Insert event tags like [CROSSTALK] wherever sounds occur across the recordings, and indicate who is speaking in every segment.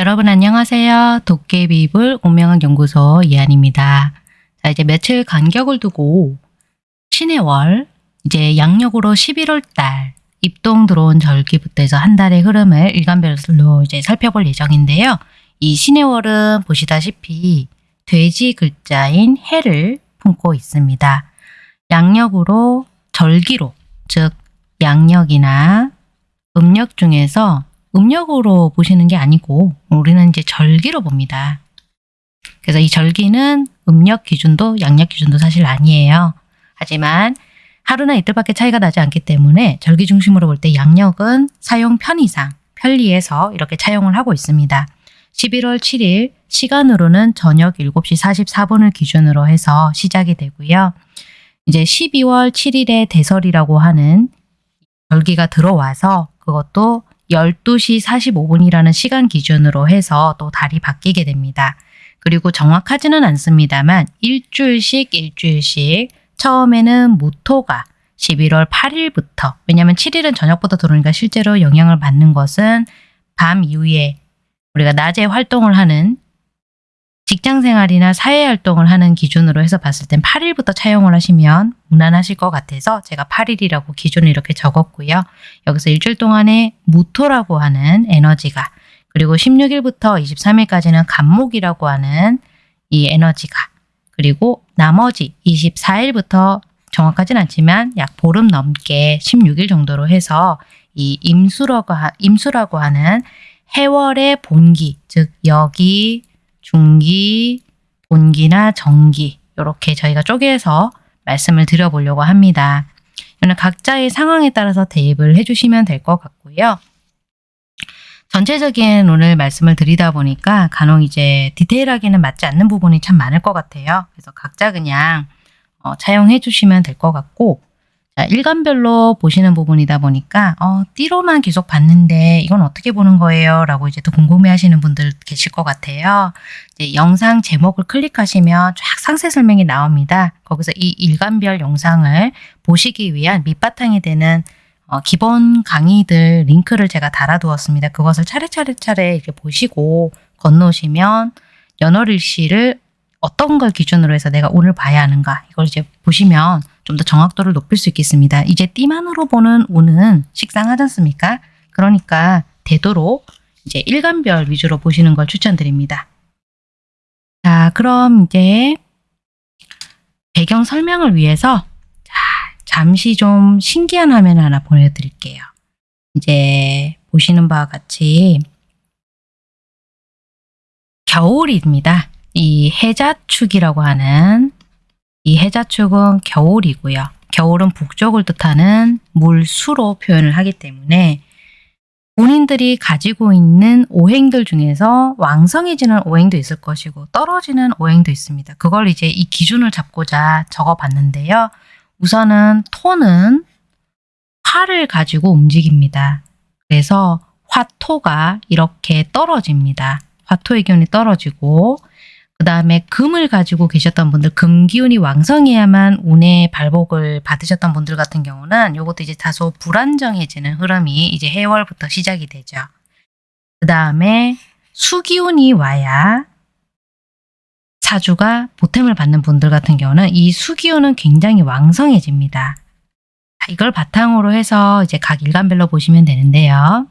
Speaker 1: 여러분 안녕하세요. 도깨비불 운명학 연구소 이한입니다. 자 이제 며칠 간격을 두고 신의 월 이제 양력으로 11월 달 입동 들어온 절기부터 해서 한 달의 흐름을 일간별로 이제 살펴볼 예정인데요. 이 신의 월은 보시다시피 돼지 글자인 해를 품고 있습니다. 양력으로 절기로 즉 양력이나 음력 중에서 음력으로 보시는 게 아니고 우리는 이제 절기로 봅니다. 그래서 이 절기는 음력 기준도 양력 기준도 사실 아니에요. 하지만 하루나 이틀밖에 차이가 나지 않기 때문에 절기 중심으로 볼 때 양력은 사용 편의상 편리해서 이렇게 차용을 하고 있습니다. 11월 7일 시간으로는 저녁 7시 44분을 기준으로 해서 시작이 되고요. 이제 12월 7일에 대설이라고 하는 절기가 들어와서 그것도 12시 45분이라는 시간 기준으로 해서 또 달이 바뀌게 됩니다. 그리고 정확하지는 않습니다만 일주일씩 일주일씩 처음에는 무토가 11월 8일부터 왜냐하면 7일은 저녁부터 들어오니까 실제로 영향을 받는 것은 밤 이후에 우리가 낮에 활동을 하는 직장 생활이나 사회 활동을 하는 기준으로 해서 봤을 땐 8일부터 차용을 하시면 무난하실 것 같아서 제가 8일이라고 기준을 이렇게 적었고요. 여기서 일주일 동안에 무토라고 하는 에너지가 그리고 16일부터 23일까지는 간목이라고 하는 이 에너지가 그리고 나머지 24일부터 정확하진 않지만 약 보름 넘게 16일 정도로 해서 이 임수라고, 하, 임수라고 하는 해월의 본기 즉 여기 중기, 본기나 정기 이렇게 저희가 쪼개서 말씀을 드려보려고 합니다. 이는 각자의 상황에 따라서 대입을 해주시면 될 것 같고요. 전체적인 오늘 말씀을 드리다 보니까 간혹 이제 디테일하게는 맞지 않는 부분이 참 많을 것 같아요. 그래서 각자 그냥 어, 차용해 주시면 될 것 같고 자, 일간별로 보시는 부분이다 보니까 어, 띠로만 계속 봤는데 이건 어떻게 보는 거예요? 라고 이제 또 궁금해 하시는 분들 계실 것 같아요. 이제 영상 제목을 클릭하시면 쫙 상세 설명이 나옵니다. 거기서 이 일간별 영상을 보시기 위한 밑바탕이 되는 어, 기본 강의들 링크를 제가 달아두었습니다. 그것을 차례차례차례 이렇게 보시고 건너오시면 연월일시를 어떤 걸 기준으로 해서 내가 오늘 봐야 하는가 이걸 이제 보시면 좀 더 정확도를 높일 수 있겠습니다. 이제 띠만으로 보는 운은 식상하지 않습니까? 그러니까 되도록 이제 일간별 위주로 보시는 걸 추천드립니다. 자 그럼 이제 배경 설명을 위해서 자, 잠시 좀 신기한 화면 하나 보내드릴게요. 이제 보시는 바와 같이 겨울입니다. 이 해자축이라고 하는 이 해자축은 겨울이고요. 겨울은 북쪽을 뜻하는 물수로 표현을 하기 때문에 본인들이 가지고 있는 오행들 중에서 왕성해지는 오행도 있을 것이고 떨어지는 오행도 있습니다. 그걸 이제 이 기준을 잡고자 적어봤는데요. 우선은 토는 화를 가지고 움직입니다. 그래서 화토가 이렇게 떨어집니다. 화토의 기운이 떨어지고 그 다음에 금을 가지고 계셨던 분들 금 기운이 왕성해야만 운의 발복을 받으셨던 분들 같은 경우는 이것도 이제 다소 불안정해지는 흐름이 이제 해월부터 시작이 되죠. 그 다음에 수기운이 와야 사주가 보탬을 받는 분들 같은 경우는 이 수기운은 굉장히 왕성해집니다. 이걸 바탕으로 해서 이제 각 일간별로 보시면 되는데요.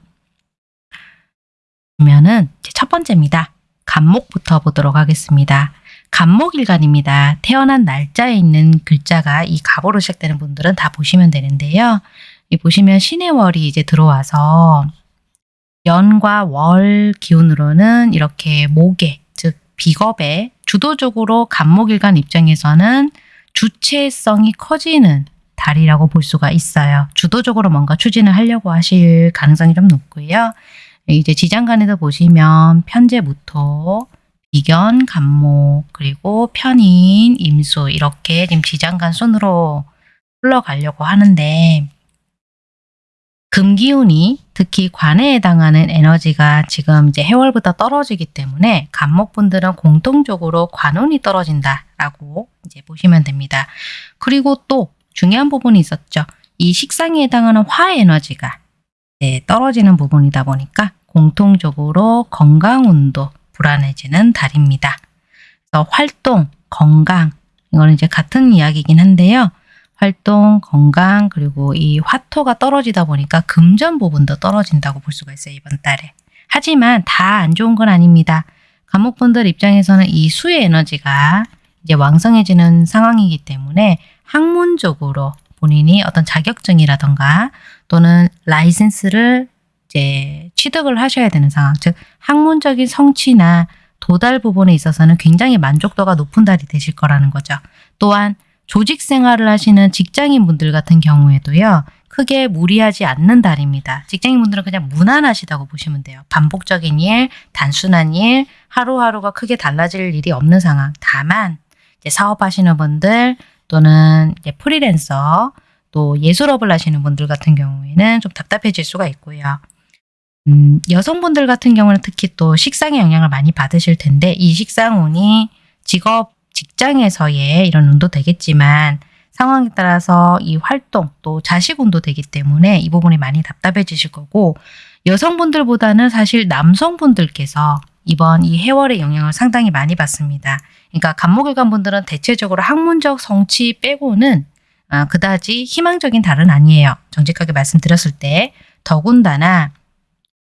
Speaker 1: 그러면은 첫 번째입니다. 간목부터 보도록 하겠습니다. 간목일간입니다. 태어난 날짜에 있는 글자가 이 갑으로 시작되는 분들은 다 보시면 되는데요. 이 보시면 신의 월이 이제 들어와서 연과 월 기운으로는 이렇게 목에 즉 비겁에 주도적으로 간목일간 입장에서는 주체성이 커지는 달이라고 볼 수가 있어요. 주도적으로 뭔가 추진을 하려고 하실 가능성이 좀 높고요. 이제 지장간에도 보시면 편제무토, 비견, 간목, 그리고 편인, 임수 이렇게 지금 지장간 순으로 흘러가려고 하는데 금기운이 특히 관에 해당하는 에너지가 지금 이제 해월부터 떨어지기 때문에 간목분들은 공통적으로 관운이 떨어진다라고 이제 보시면 됩니다. 그리고 또 중요한 부분이 있었죠. 이 식상에 해당하는 화 에너지가 떨어지는 부분이다 보니까 공통적으로 건강 운도 불안해지는 달입니다. 그래서 활동, 건강 이거는 이제 같은 이야기이긴 한데요. 활동, 건강 그리고 이 화토가 떨어지다 보니까 금전 부분도 떨어진다고 볼 수가 있어요. 이번 달에. 하지만 다 안 좋은 건 아닙니다. 감옥분들 입장에서는 이 수의 에너지가 이제 왕성해지는 상황이기 때문에 학문적으로 본인이 어떤 자격증이라던가 또는 라이센스를 이제 취득을 하셔야 되는 상황, 즉 학문적인 성취나 도달 부분에 있어서는 굉장히 만족도가 높은 달이 되실 거라는 거죠. 또한 조직 생활을 하시는 직장인 분들 같은 경우에도요. 크게 무리하지 않는 달입니다. 직장인 분들은 그냥 무난하시다고 보시면 돼요. 반복적인 일, 단순한 일, 하루하루가 크게 달라질 일이 없는 상황. 다만 이제 사업하시는 분들 또는 이제 프리랜서 또 예술업을 하시는 분들 같은 경우에는 좀 답답해질 수가 있고요. 음, 여성분들 같은 경우는 특히 또 식상의 영향을 많이 받으실 텐데 이 식상운이 직업 직장에서의 이런 운도 되겠지만 상황에 따라서 이 활동 또 자식운도 되기 때문에 이 부분이 많이 답답해지실 거고 여성분들보다는 사실 남성분들께서 이번 이 해월의 영향을 상당히 많이 받습니다. 그러니까 간목일관 분들은 대체적으로 학문적 성취 빼고는 아, 그다지 희망적인 달은 아니에요. 정직하게 말씀드렸을 때 더군다나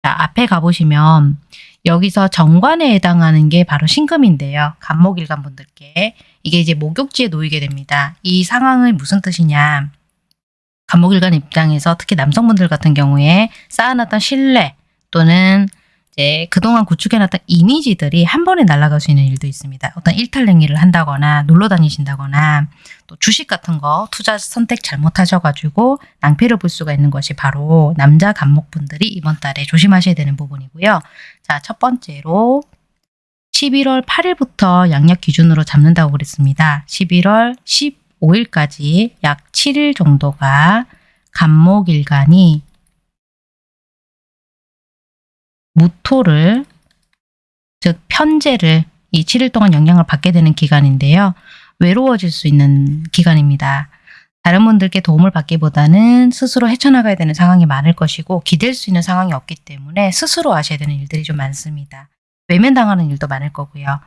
Speaker 1: 자, 앞에 가보시면 여기서 정관에 해당하는 게 바로 신금인데요. 간목일관 분들께 이게 이제 목욕지에 놓이게 됩니다. 이 상황이 무슨 뜻이냐 간목일관 입장에서 특히 남성분들 같은 경우에 쌓아놨던 신뢰 또는 이제 그동안 구축해놨던 이미지들이 한 번에 날아갈 수 있는 일도 있습니다. 어떤 일탈행위를 한다거나 놀러 다니신다거나 또 주식 같은 거 투자 선택 잘못하셔가지고 낭패를 볼 수가 있는 것이 바로 남자 간목분들이 이번 달에 조심하셔야 되는 부분이고요. 자, 첫 번째로 11월 8일부터 양력 기준으로 잡는다고 그랬습니다. 11월 15일까지 약 7일 정도가 간목일간이 무토를 즉 편제를 이 7일 동안 영향을 받게 되는 기간인데요. 외로워질 수 있는 기간입니다. 다른 분들께 도움을 받기보다는 스스로 헤쳐나가야 되는 상황이 많을 것이고 기댈 수 있는 상황이 없기 때문에 스스로 하셔야 되는 일들이 좀 많습니다. 외면당하는 일도 많을 거고요.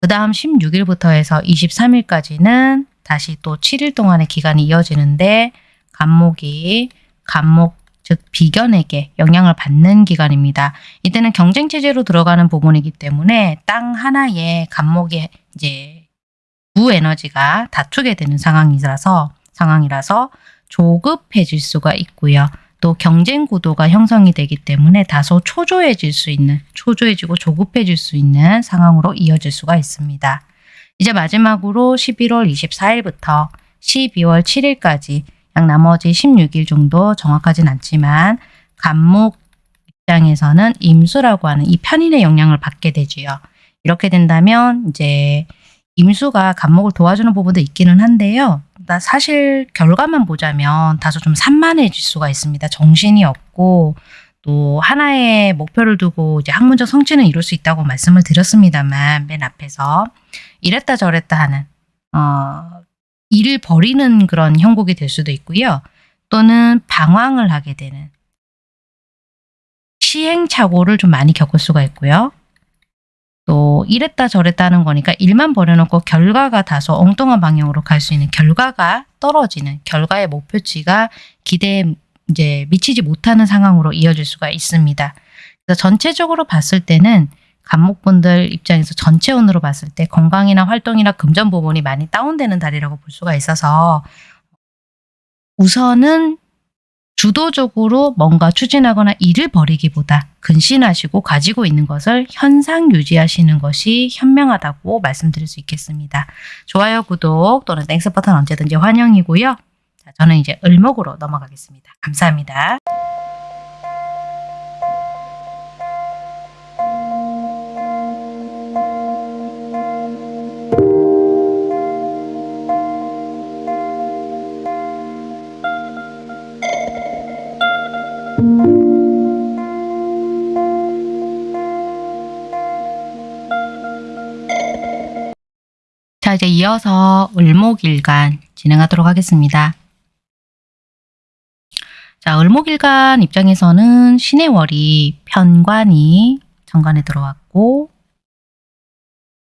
Speaker 1: 그 다음 16일부터 해서 23일까지는 다시 또 7일 동안의 기간이 이어지는데 간목이 간목 즉 비견에게 영향을 받는 기간입니다. 이때는 경쟁 체제로 들어가는 부분이기 때문에 땅 하나에 간목이 이제 부 에너지가 다투게 되는 상황이라서 상황이라서 조급해질 수가 있고요. 또 경쟁 구도가 형성이 되기 때문에 다소 초조해질 수 있는 초조해지고 조급해질 수 있는 상황으로 이어질 수가 있습니다. 이제 마지막으로 11월 24일부터 12월 7일까지 약 나머지 16일 정도 정확하진 않지만 간목 입장에서는 임수라고 하는 이 편인의 영향을 받게 되지요. 이렇게 된다면 이제 임수가 간목을 도와주는 부분도 있기는 한데요. 나 사실 결과만 보자면 다소 좀 산만해질 수가 있습니다. 정신이 없고 또 하나의 목표를 두고 이제 학문적 성취는 이룰 수 있다고 말씀을 드렸습니다만 맨 앞에서 이랬다 저랬다 하는 어, 일을 버리는 그런 형국이 될 수도 있고요. 또는 방황을 하게 되는 시행착오를 좀 많이 겪을 수가 있고요. 또 이랬다 저랬다 하는 거니까 일만 버려놓고 결과가 다소 엉뚱한 방향으로 갈 수 있는 결과가 떨어지는 결과의 목표치가 기대에 이제 미치지 못하는 상황으로 이어질 수가 있습니다. 그래서 전체적으로 봤을 때는 갑목분들 입장에서 전체운으로 봤을 때 건강이나 활동이나 금전 부분이 많이 다운되는 달이라고 볼 수가 있어서 우선은 주도적으로 뭔가 추진하거나 일을 벌이기보다 근신하시고 가지고 있는 것을 현상 유지하시는 것이 현명하다고 말씀드릴 수 있겠습니다. 좋아요, 구독 또는 Thanks 버튼 언제든지 환영이고요. 자, 저는 이제 을목으로 넘어가겠습니다. 감사합니다. 자, 이제 이어서 을목일간 진행하도록 하겠습니다. 자, 을목일간 입장에서는 신의 월이 편관이 정관에 들어왔고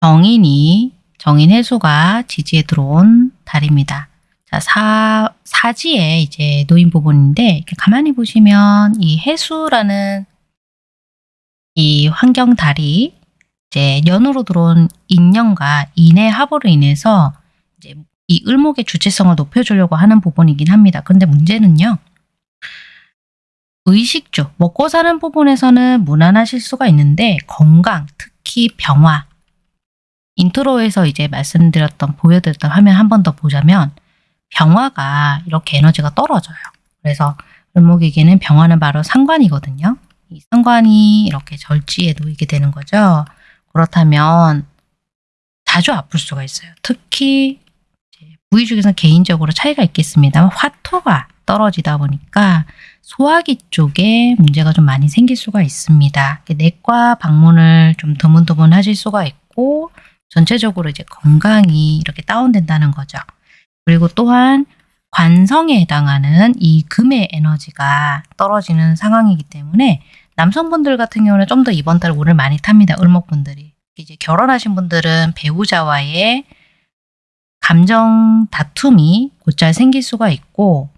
Speaker 1: 정인이 정인 해수가 지지에 들어온 달입니다. 자, 사, 사지에 이제 놓인 부분인데 이렇게 가만히 보시면 이 해수라는 이 환경 달이 이제 연으로 들어온 인연과 인의 합으로 인해서 이제 이 을목의 주체성을 높여주려고 하는 부분이긴 합니다. 근데 문제는요. 의식주, 먹고 사는 부분에서는 무난하실 수가 있는데 건강, 특히 병화, intro에서 이제 말씀드렸던 보여드렸던 화면 한 번 더 보자면 병화가 이렇게 에너지가 떨어져요. 그래서 을목에게는 병화는 바로 상관이거든요. 이 상관이 이렇게 절지에 놓이게 되는 거죠. 그렇다면 자주 아플 수가 있어요. 특히 부위 중에서 개인적으로 차이가 있겠습니다만 화토가 떨어지다 보니까 소화기 쪽에 문제가 좀 많이 생길 수가 있습니다. 내과 방문을 좀 드문드문 하실 수가 있고 전체적으로 이제 건강이 이렇게 다운된다는 거죠. 그리고 또한 관성에 해당하는 이 금의 에너지가 떨어지는 상황이기 때문에 남성분들 같은 경우는 좀 더 이번 달 운을 많이 탑니다. 을목분들이. 이제 결혼하신 분들은 배우자와의 감정 다툼이 곧잘 생길 수가 있고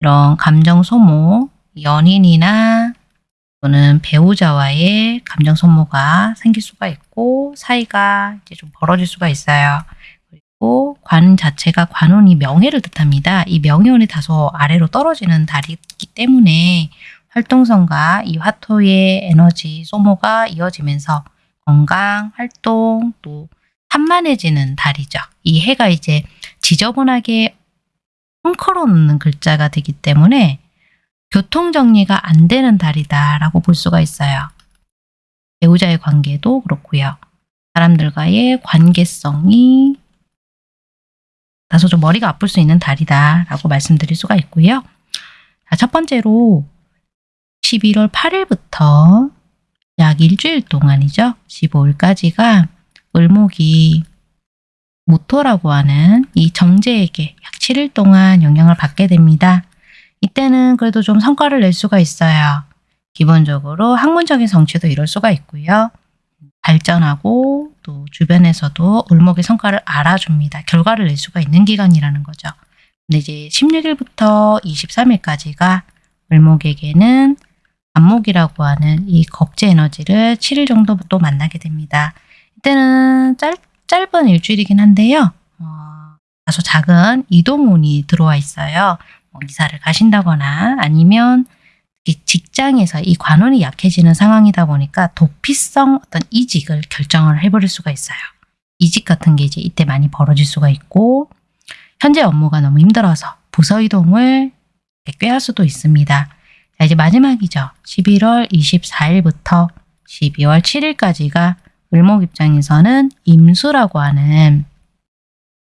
Speaker 1: 이런 감정 소모, 연인이나 또는 배우자와의 감정 소모가 생길 수가 있고 사이가 이제 좀 벌어질 수가 있어요. 그리고 관 자체가 관운이 명예를 뜻합니다. 이 명예운이 다소 아래로 떨어지는 달이기 때문에 활동성과 이 화토의 에너지 소모가 이어지면서 건강, 활동, 또 산만해지는 달이죠. 이 해가 이제 지저분하게 헝클어 놓는 글자가 되기 때문에 교통정리가 안 되는 달이다라고 볼 수가 있어요. 배우자의 관계도 그렇고요. 사람들과의 관계성이 다소 좀 머리가 아플 수 있는 달이다라고 말씀드릴 수가 있고요. 자, 첫 번째로 11월 8일부터 약 일주일 동안이죠. 15일까지가 을목이 모토라고 하는 이 정제에게 약 7일 동안 영향을 받게 됩니다. 이때는 그래도 좀 성과를 낼 수가 있어요. 기본적으로 학문적인 성취도 이룰 수가 있고요. 발전하고 또 주변에서도 을목의 성과를 알아줍니다. 결과를 낼 수가 있는 기간이라는 거죠. 근데 이제 16일부터 23일까지가 을목에게는 안목이라고 하는 이 겁제 에너지를 7일 정도 또 만나게 됩니다. 이때는 짧, 짧은 일주일이긴 한데요. 어, 다소 작은 이동운이 들어와 있어요. 뭐 이사를 가신다거나 아니면 직장에서 이 관원이 약해지는 상황이다 보니까 도피성 어떤 이직을 결정을 해버릴 수가 있어요. 이직 같은 게 이제 이때 많이 벌어질 수가 있고 현재 업무가 너무 힘들어서 부서 이동을 꾀할 수도 있습니다. 자, 이제 마지막이죠. 11월 24일부터 12월 7일까지가 을목 입장에서는 임수라고 하는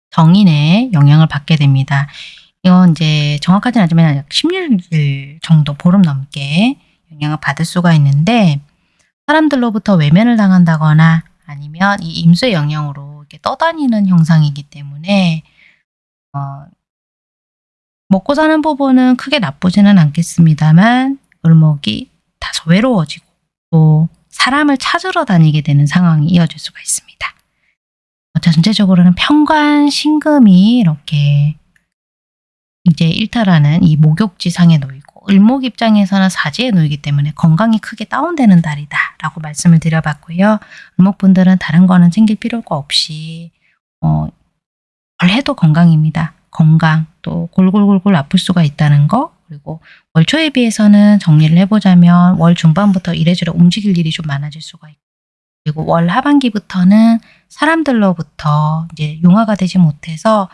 Speaker 1: 정인의 영향을 받게 됩니다. 이건 이제 정확하지는 않지만 약 16일 정도 보름 넘게 영향을 받을 수가 있는데 사람들로부터 외면을 당한다거나 아니면 이 임수의 영향으로 이렇게 떠다니는 형상이기 때문에 어, 먹고 사는 부분은 크게 나쁘지는 않겠습니다만 을목이 다소 외로워지고 또 사람을 찾으러 다니게 되는 상황이 이어질 수가 있습니다. 전체적으로는 평관, 신금이 이렇게 이제 일탈하는 이 목욕지상에 놓이고 을목 입장에서는 사지에 놓이기 때문에 건강이 크게 다운되는 달이다 라고 말씀을 드려봤고요. 을목분들은 다른 거는 챙길 필요가 없이 어, 뭘 해도 건강입니다. 건강 또 골골골골 아플 수가 있다는 거. 그리고 월 초에 비해서는 정리를 해보자면 월 중반부터 이래저래 움직일 일이 좀 많아질 수가 있고. 그리고 월 하반기부터는 사람들로부터 이제 용화가 되지 못해서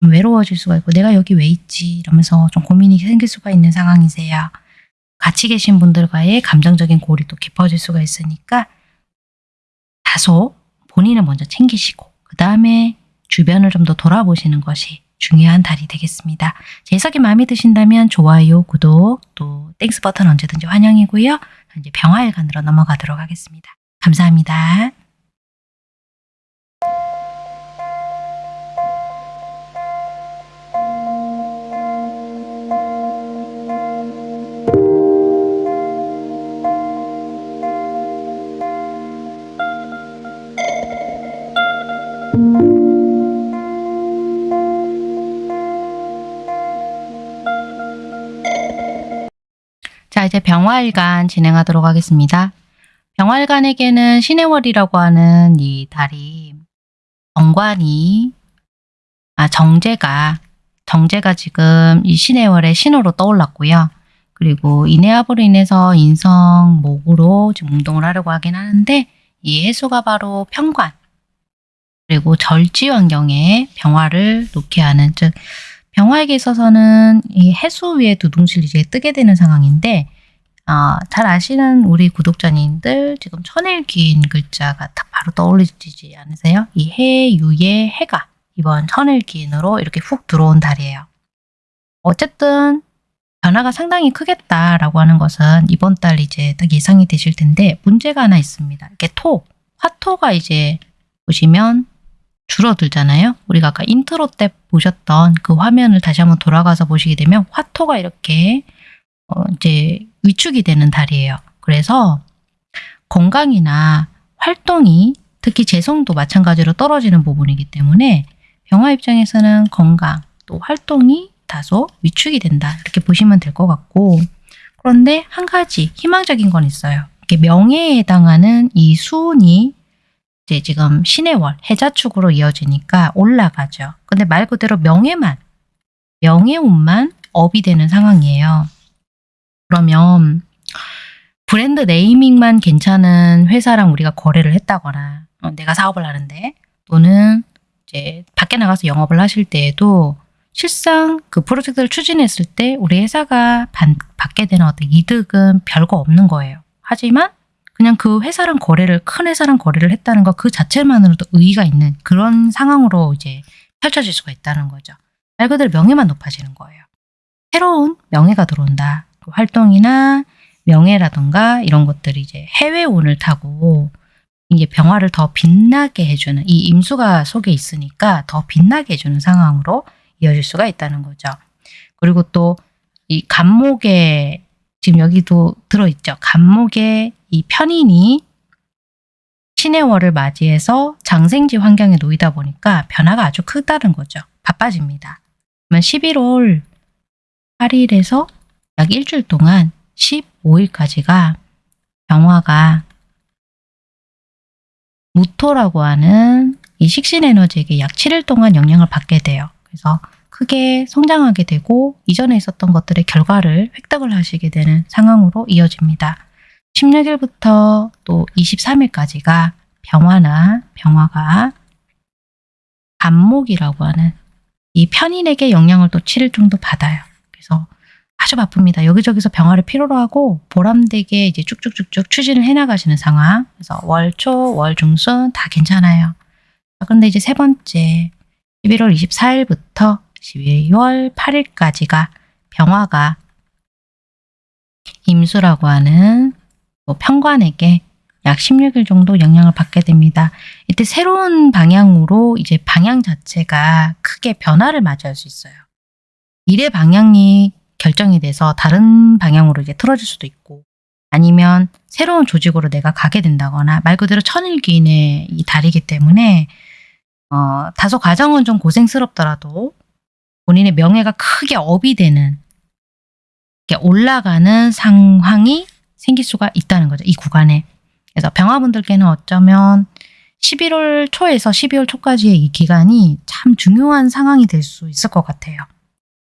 Speaker 1: 외로워질 수가 있고 내가 여기 왜 있지? 이러면서 좀 고민이 생길 수가 있는 상황이세요. 같이 계신 분들과의 감정적인 고리도 깊어질 수가 있으니까 다소 본인을 먼저 챙기시고 그 다음에 주변을 좀 더 돌아보시는 것이 중요한 달이 되겠습니다. 제 해석이 마음에 드신다면 좋아요, 구독, 또 Thanks 버튼 언제든지 환영이고요. 이제 병화일간으로 넘어가도록 하겠습니다. 감사합니다. 이제 병화일간 진행하도록 하겠습니다. 병화일간에게는 신해월이라고 하는 이 달이 정관이 아 정제가 정제가 지금 이 신해월의 신호로 떠올랐고요. 그리고 인해압으로 인해서 인성 목으로 지금 운동을 하려고 하긴 하는데 이 해수가 바로 평관 그리고 절지 환경에 병화를 놓게 하는 즉 병화에게 있어서는 이 해수 위에 두둥실 이제 뜨게 되는 상황인데 어, 잘 아시는 우리 구독자님들 지금 천일기인 글자가 딱 바로 떠올리지 않으세요? 이 해, 유의 해가 이번 천일기인으로 이렇게 훅 들어온 달이에요. 어쨌든 변화가 상당히 크겠다라고 하는 것은 이번 달 이제 딱 예상이 되실 텐데 문제가 하나 있습니다. 이렇게 토, 화토가 이제 보시면 줄어들잖아요. 우리가 아까 인트로 때 보셨던 그 화면을 다시 한번 돌아가서 보시게 되면 화토가 이렇게 어 이제 위축이 되는 달이에요. 그래서 건강이나 활동이 특히 재성도 마찬가지로 떨어지는 부분이기 때문에 병화 입장에서는 건강 또 활동이 다소 위축이 된다 이렇게 보시면 될 것 같고 그런데 한 가지 희망적인 건 있어요. 이렇게 명예에 해당하는 이 수운이 이제 지금 신의 월 해자축으로 이어지니까 올라가죠. 근데 말 그대로 명예만 명예운만 업이 되는 상황이에요. 그러면 브랜드 네이밍만 괜찮은 회사랑 우리가 거래를 했다거나 어, 내가 사업을 하는데 또는 이제 밖에 나가서 영업을 하실 때에도 실상 그 프로젝트를 추진했을 때 우리 회사가 반- 받게 되는 어떤 이득은 별거 없는 거예요. 하지만 그냥 그 회사랑 거래를 큰 회사랑 거래를 했다는 것 그 자체만으로도 의의가 있는 그런 상황으로 이제 펼쳐질 수가 있다는 거죠. 말 그대로 명예만 높아지는 거예요. 새로운 명예가 들어온다. 그 활동이나 명예라던가 이런 것들이 이제 해외 운을 타고 이제 병화를 더 빛나게 해주는 이 임수가 속에 있으니까 더 빛나게 해주는 상황으로 이어질 수가 있다는 거죠. 그리고 또 이 간목에 지금 여기도 들어있죠. 간목에 이 편인이 신의 월을 맞이해서 장생지 환경에 놓이다 보니까 변화가 아주 크다는 거죠. 바빠집니다. 그러면 11월 8일에서 약 일주일 동안 15일까지가 병화가 무토라고 하는 이 식신 에너지에게 약 7일 동안 영향을 받게 돼요. 그래서 크게 성장하게 되고 이전에 있었던 것들의 결과를 획득을 하시게 되는 상황으로 이어집니다. 16일부터 또 23일까지가 병화나 병화가 간목이라고 하는 이 편인에게 영향을 또 7일 정도 받아요. 그래서 아주 바쁩니다. 여기저기서 병화를 필요로 하고 보람되게 이제 쭉쭉쭉쭉 추진을 해나가시는 상황. 그래서 월초, 월중순 다 괜찮아요. 자, 근데 이제 세 번째 11월 24일부터 12월 8일까지가 병화가 임수라고 하는 뭐 평관에게 약 16일 정도 영향을 받게 됩니다. 이때 새로운 방향으로 이제 방향 자체가 크게 변화를 맞이할 수 있어요. 일의 방향이 결정이 돼서 다른 방향으로 이제 틀어질 수도 있고 아니면 새로운 조직으로 내가 가게 된다거나 말 그대로 천일기인의 이 달이기 때문에 어, 다소 과정은 좀 고생스럽더라도 본인의 명예가 크게 업이 되는 이렇게 올라가는 상황이 생길 수가 있다는 거죠. 이 구간에. 그래서 병화분들께는 어쩌면 11월 초에서 12월 초까지의 이 기간이 참 중요한 상황이 될 수 있을 것 같아요.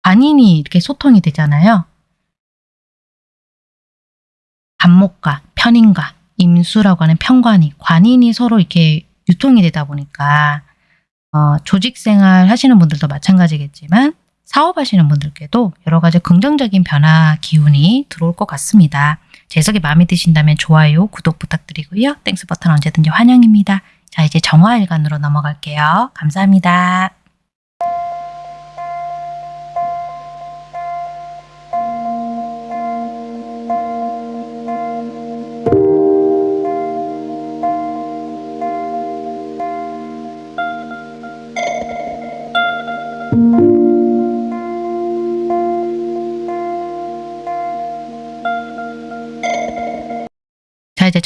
Speaker 1: 관인이 이렇게 소통이 되잖아요. 반목과 편인과 임수라고 하는 편관이 관인이 서로 이렇게 유통이 되다 보니까 어, 조직생활 하시는 분들도 마찬가지겠지만 사업하시는 분들께도 여러 가지 긍정적인 변화 기운이 들어올 것 같습니다. 제 해석이 마음에 드신다면 좋아요, 구독 부탁드리고요. Thanks 버튼 언제든지 환영입니다. 자 이제 정화일간으로 넘어갈게요. 감사합니다.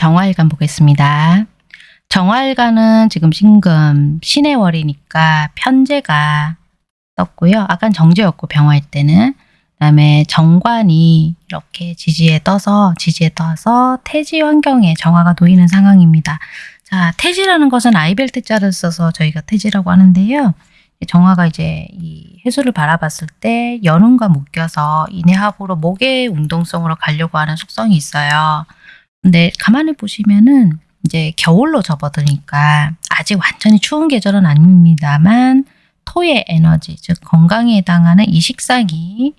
Speaker 1: 정화일간 보겠습니다. 정화일간은 지금 신금 신의 월이니까 편제가 떴고요. 아까 정제였고 병화일 때는 그다음에 정관이 이렇게 지지에 떠서 지지에 떠서 태지 환경에 정화가 놓이는 상황입니다. 자, 태지라는 것은 아이벨트 자를 써서 저희가 태지라고 하는데요. 정화가 이제 이 해수를 바라봤을 때 연운과 묶여서 인해합으로 목의 운동성으로 가려고 하는 속성이 있어요. 근데 가만히 보시면은 이제 겨울로 접어드니까 아직 완전히 추운 계절은 아닙니다만 토의 에너지, 즉 건강에 해당하는 이 식상이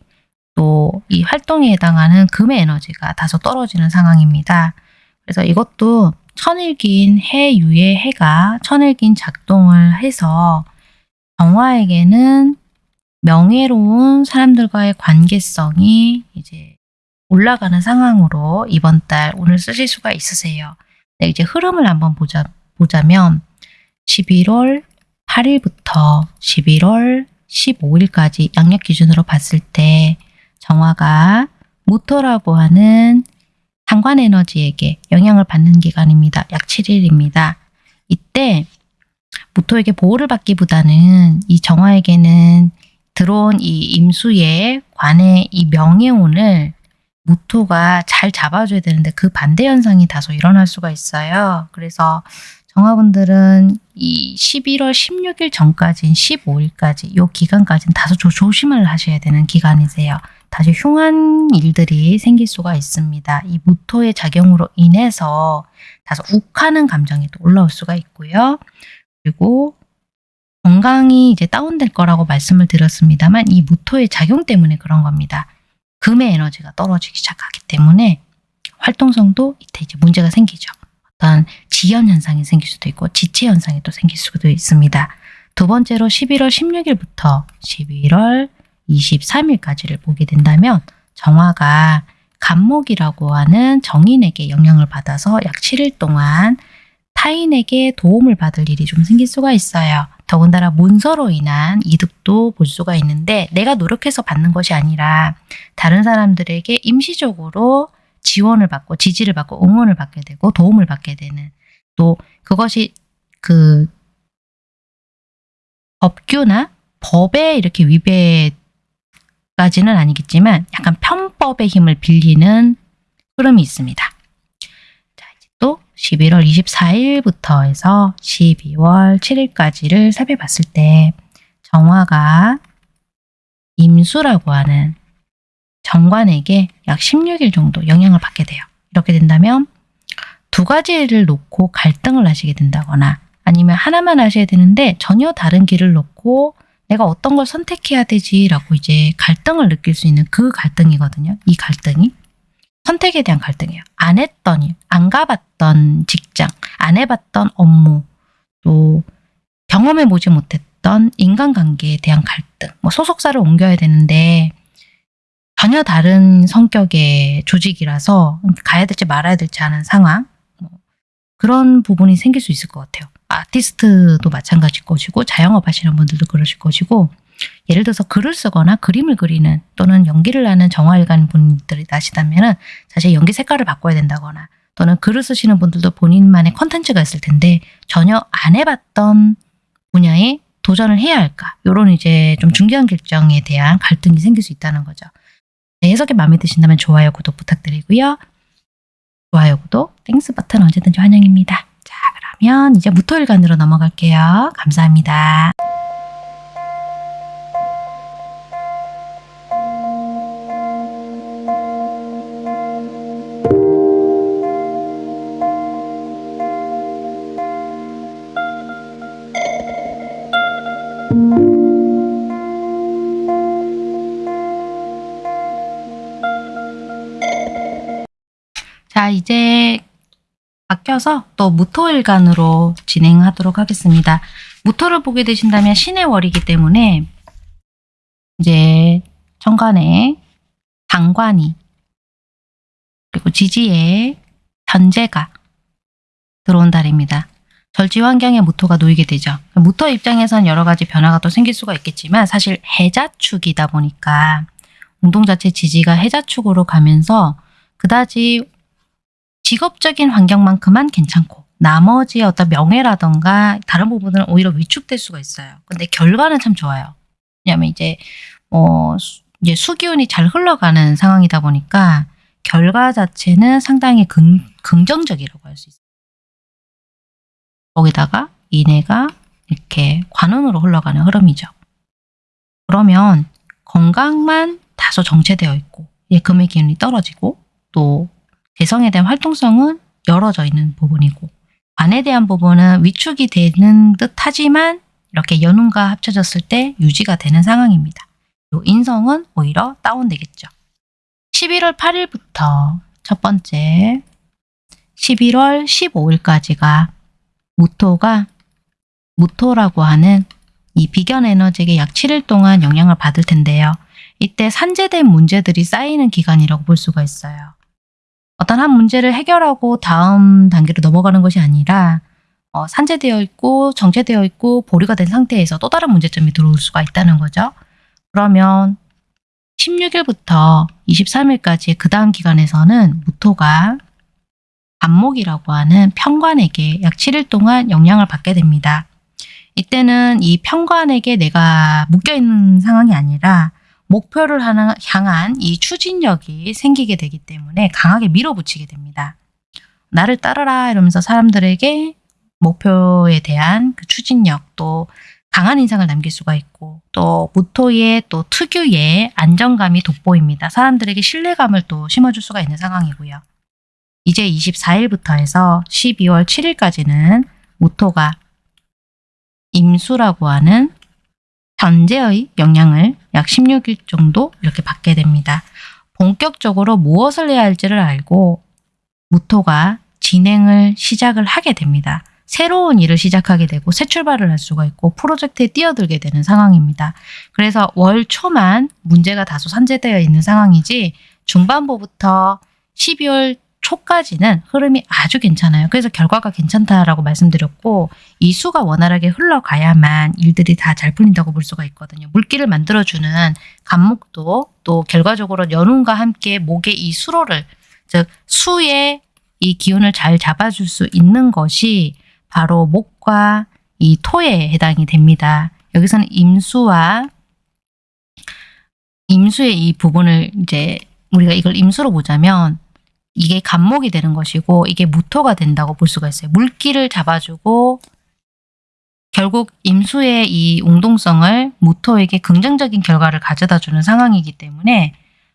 Speaker 1: 또이 활동에 해당하는 금의 에너지가 다소 떨어지는 상황입니다. 그래서 이것도 천일긴 해유의 해가 천일긴 작동을 해서 정화에게는 명예로운 사람들과의 관계성이 이제 올라가는 상황으로 이번 달 오늘 쓰실 수가 있으세요. 네, 이제 흐름을 한번 보자, 보자면 11월 8일부터 11월 15일까지 양력 기준으로 봤을 때 정화가 모토라고 하는 상관 에너지에게 영향을 받는 기간입니다. 약 7일입니다. 이때 모토에게 보호를 받기보다는 이 정화에게는 들어온 이 임수의 관의 이 명예운을 모토가 잘 잡아줘야 되는데 그 반대 현상이 다소 일어날 수가 있어요. 그래서 정화분들은 이 11월 16일 전까지인 15일까지 이 기간까지는 다소 조, 조심을 하셔야 되는 기간이세요. 다시 흉한 일들이 생길 수가 있습니다. 이 무토의 작용으로 인해서 다소 욱하는 감정이 또 올라올 수가 있고요. 그리고 건강이 이제 다운될 거라고 말씀을 드렸습니다만 이 무토의 작용 때문에 그런 겁니다. 금의 에너지가 떨어지기 시작하기 때문에 활동성도 이때 이제 문제가 생기죠. 어떤 지연 현상이 생길 수도 있고 지체 현상이 또 생길 수도 있습니다. 두 번째로 11월 16일부터 11월 23일까지를 보게 된다면 정화가 간목이라고 하는 정인에게 영향을 받아서 약 7일 동안 타인에게 도움을 받을 일이 좀 생길 수가 있어요. 더군다나 문서로 인한 이득도 볼 수가 있는데 내가 노력해서 받는 것이 아니라 다른 사람들에게 임시적으로 지원을 받고 지지를 받고 응원을 받게 되고 도움을 받게 되는 또 그것이 그 법규나 법에 이렇게 위배까지는 아니겠지만 약간 편법의 힘을 빌리는 흐름이 있습니다. 자, 이제 또 11월 24일부터 해서 12월 7일까지를 살펴봤을 때 정화가 임수라고 하는 정관에게 약 16일 정도 영향을 받게 돼요. 이렇게 된다면 두 가지를 놓고 갈등을 하시게 된다거나 아니면 하나만 하셔야 되는데 전혀 다른 길을 놓고 내가 어떤 걸 선택해야 되지라고 이제 갈등을 느낄 수 있는 그 갈등이거든요. 이 갈등이. 선택에 대한 갈등이에요. 안 했던 일, 안 가봤던 직장, 안 해봤던 업무, 또 경험해 보지 못했던 인간관계에 대한 갈등, 뭐 소속사를 옮겨야 되는데 전혀 다른 성격의 조직이라서 가야 될지 말아야 될지 하는 상황, 뭐 그런 부분이 생길 수 있을 것 같아요. 아티스트도 마찬가지일 것이고 자영업 하시는 분들도 그러실 것이고 예를 들어서 글을 쓰거나 그림을 그리는 또는 연기를 하는 정화일관 분들이 나시다면 사실 연기 색깔을 바꿔야 된다거나 또는 글을 쓰시는 분들도 본인만의 컨텐츠가 있을 텐데 전혀 안 해봤던 분야에 도전을 해야 할까 이런 이제 좀 중요한 결정에 대한 갈등이 생길 수 있다는 거죠. 네, 해석이 마음에 드신다면 좋아요, 구독 부탁드리고요. 좋아요, 구독, Thanks 버튼 언제든지 환영입니다. 자, 그러면 이제 무토일간으로 넘어갈게요. 감사합니다. 이제 바뀌어서 또 무토일간으로 진행하도록 하겠습니다. 무토를 보게 되신다면 신의 월이기 때문에 이제 천간에 당관이 그리고 지지에 현재가 들어온 달입니다. 절지 환경에 무토가 놓이게 되죠. 무토 입장에선 여러 가지 변화가 또 생길 수가 있겠지만 사실 해자축이다 보니까 운동 자체 지지가 해자축으로 가면서 그다지 직업적인 환경만큼만 괜찮고 나머지 어떤 명예라던가 다른 부분은 오히려 위축될 수가 있어요. 근데 결과는 참 좋아요. 왜냐하면 이제 뭐 이제 수기운이 잘 흘러가는 상황이다 보니까 결과 자체는 상당히 긍, 긍정적이라고 할 수 있어요. 거기다가 이내가 이렇게 관운으로 흘러가는 흐름이죠. 그러면 건강만 다소 정체되어 있고 예, 금의 기운이 떨어지고 또 재성에 대한 활동성은 열어져 있는 부분이고 관에 대한 부분은 위축이 되는 듯 하지만 이렇게 연운과 합쳐졌을 때 유지가 되는 상황입니다. 요 인성은 오히려 다운되겠죠. 11월 8일부터 첫 번째 11월 15일까지가 무토가 무토라고 하는 이 비견 에너지에게 약 7일 동안 영향을 받을 텐데요. 이때 산재된 문제들이 쌓이는 기간이라고 볼 수가 있어요. 어떤 한 문제를 해결하고 다음 단계로 넘어가는 것이 아니라 어, 산재되어 있고 정체되어 있고 보류가 된 상태에서 또 다른 문제점이 들어올 수가 있다는 거죠. 그러면 16일부터 23일까지 그 다음 기간에서는 무토가 간목이라고 하는 평관에게 약 7일 동안 영향을 받게 됩니다. 이때는 이 평관에게 내가 묶여있는 상황이 아니라 목표를 하나- 향한 이 추진력이 생기게 되기 때문에 강하게 밀어붙이게 됩니다. 나를 따르라 이러면서 사람들에게 목표에 대한 그 추진력 또 강한 인상을 남길 수가 있고 또 무토의 또 특유의 안정감이 돋보입니다. 사람들에게 신뢰감을 또 심어줄 수가 있는 상황이고요. 이제 24일부터 해서 12월 7일까지는 무토가 임수라고 하는 현재의 영향을 약 16일 정도 이렇게 받게 됩니다. 본격적으로 무엇을 해야 할지를 알고 무토가 진행을 시작을 하게 됩니다. 새로운 일을 시작하게 되고 새 출발을 할 수가 있고 프로젝트에 뛰어들게 되는 상황입니다. 그래서 월 초만 문제가 다소 산재되어 있는 상황이지 중반부부터 12월 초까지는 흐름이 아주 괜찮아요. 그래서 결과가 괜찮다라고 말씀드렸고 이 수가 원활하게 흘러가야만 일들이 다 잘 풀린다고 볼 수가 있거든요. 물기를 만들어주는 간목도 또 결과적으로 연운과 함께 목의 이 수로를 즉 수의 이 기운을 잘 잡아줄 수 있는 것이 바로 목과 이 토에 해당이 됩니다. 여기서는 임수와 임수의 이 부분을 이제 우리가 이걸 임수로 보자면 이게 간목이 되는 것이고 이게 무토가 된다고 볼 수가 있어요. 물기를 잡아주고 결국 임수의 이 웅동성을 무토에게 긍정적인 결과를 가져다 주는 상황이기 때문에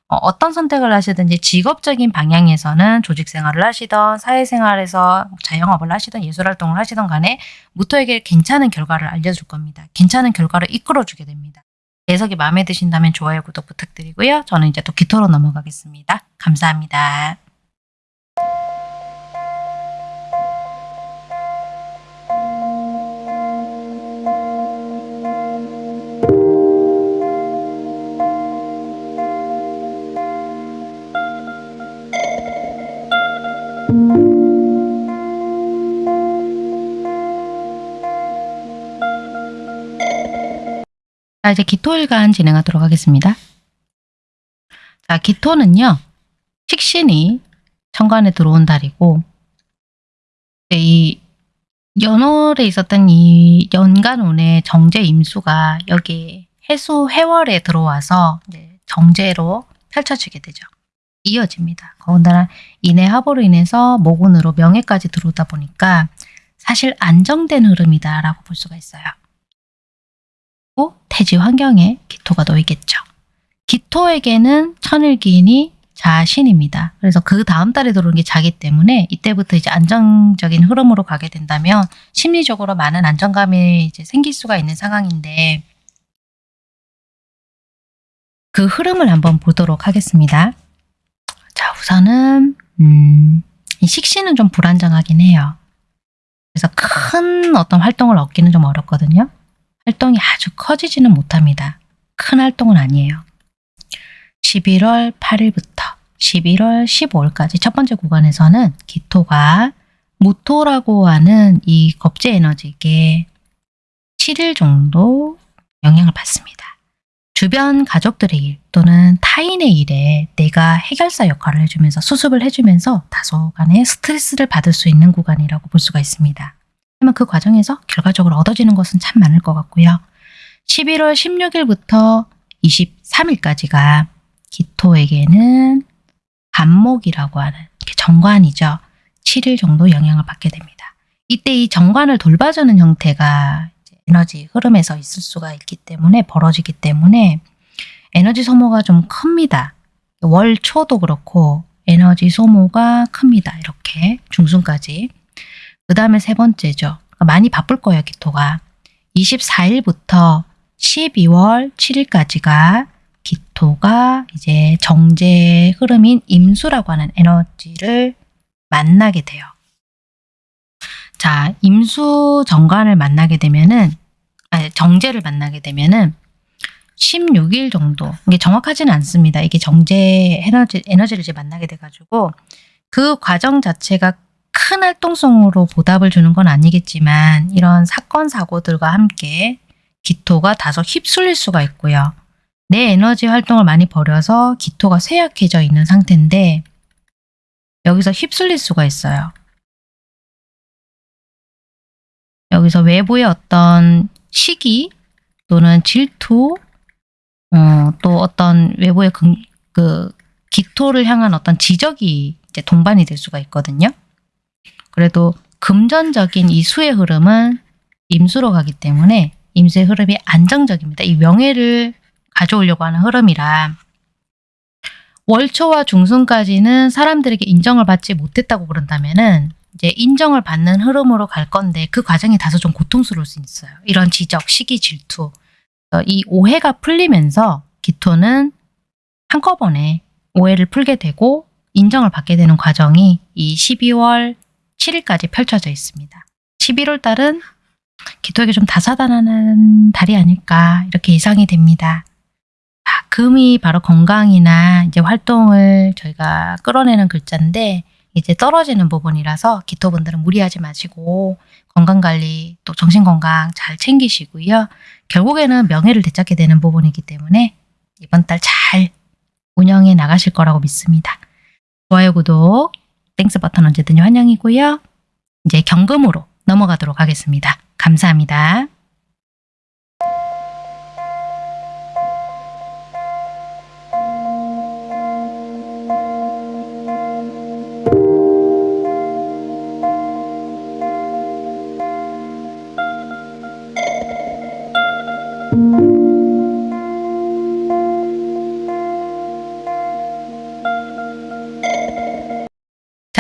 Speaker 1: 어, 어떤 선택을 하시든지 직업적인 방향에서는 조직 생활을 하시던 사회생활에서 자영업을 하시던 예술활동을 하시던 간에 무토에게 괜찮은 결과를 알려줄 겁니다. 괜찮은 결과를 이끌어주게 됩니다. 해석이 마음에 드신다면 좋아요, 구독 부탁드리고요. 저는 이제 또 기토로 넘어가겠습니다. 감사합니다. 자, 이제 기토일간 진행하도록 하겠습니다. 자, 기토는요, 식신이 천간에 들어온 달이고, 네, 이 연월에 있었던 이 연간운의 정제 임수가 여기 해수 해월에 들어와서 정제로 펼쳐지게 되죠. 이어집니다. 더군다나 인해 합으로 인해서 모군으로 명예까지 들어오다 보니까 사실 안정된 흐름이다라고 볼 수가 있어요. 또 태지 환경에 기토가 놓이겠죠. 기토에게는 천일기인이 자신입니다. 그래서 그 다음 달에 들어오는 게 자기 때문에 이때부터 이제 안정적인 흐름으로 가게 된다면 심리적으로 많은 안정감이 이제 생길 수가 있는 상황인데 그 흐름을 한번 보도록 하겠습니다. 자, 우선은 음, 이 식신은 좀 불안정하긴 해요. 그래서 큰 어떤 활동을 얻기는 좀 어렵거든요. 활동이 아주 커지지는 못합니다. 큰 활동은 아니에요. 11월 8일부터 11월 15일까지 첫 번째 구간에서는 기토가 무토라고 하는 이 겁제 에너지에게 7일 정도 영향을 받습니다. 주변 가족들의 일 또는 타인의 일에 내가 해결사 역할을 해주면서 수습을 해주면서 다소간의 스트레스를 받을 수 있는 구간이라고 볼 수가 있습니다. 하지만 그 과정에서 결과적으로 얻어지는 것은 참 많을 것 같고요. 11월 16일부터 23일까지가 기토에게는 간목이라고 하는 정관이죠. 7일 정도 영향을 받게 됩니다. 이때 이 정관을 돌봐주는 형태가 에너지 흐름에서 있을 수가 있기 때문에 벌어지기 때문에 에너지 소모가 좀 큽니다. 월 초도 그렇고 에너지 소모가 큽니다. 이렇게 중순까지. 그 다음에 세 번째죠. 그러니까 많이 바쁠 거예요. 기토가. 24일부터 12월 7일까지가 기토가 이제 정제 흐름인 임수라고 하는 에너지를 만나게 돼요. 자, 임수 정관을 만나게 되면은, 아니, 정제를 만나게 되면은 16일 정도. 이게 정확하지는 않습니다. 이게 정제 에너지, 에너지를 이제 만나게 돼 가지고 그 과정 자체가 큰 활동성으로 보답을 주는 건 아니겠지만 이런 사건, 사고들과 함께 기토가 다소 휩쓸릴 수가 있고요. 내 에너지 활동을 많이 버려서 기토가 쇠약해져 있는 상태인데 여기서 휩쓸릴 수가 있어요. 여기서 외부의 어떤 시기 또는 질투 어, 또 어떤 외부의 그, 그 기토를 향한 어떤 지적이 이제 동반이 될 수가 있거든요. 그래도 금전적인 이 수의 흐름은 임수로 가기 때문에 임수의 흐름이 안정적입니다. 이 명예를 가져오려고 하는 흐름이라 월초와 중순까지는 사람들에게 인정을 받지 못했다고 그런다면은 이제 인정을 받는 흐름으로 갈 건데 그 과정이 다소 좀 고통스러울 수 있어요. 이런 지적, 시기, 질투. 어, 이 오해가 풀리면서 기토는 한꺼번에 오해를 풀게 되고 인정을 받게 되는 과정이 이 12월 7일까지 펼쳐져 있습니다. 11월 달은 기토에게 좀 다사다난한 달이 아닐까 이렇게 예상이 됩니다. 아, 금이 바로 건강이나 이제 활동을 저희가 끌어내는 글자인데 이제 떨어지는 부분이라서 기토분들은 무리하지 마시고 건강관리 또 정신건강 잘 챙기시고요. 결국에는 명예를 되찾게 되는 부분이기 때문에 이번 달 잘 운영해 나가실 거라고 믿습니다. 좋아요, 구독, Thanks 버튼 언제든지 환영이고요. 이제 경금으로 넘어가도록 하겠습니다. 감사합니다.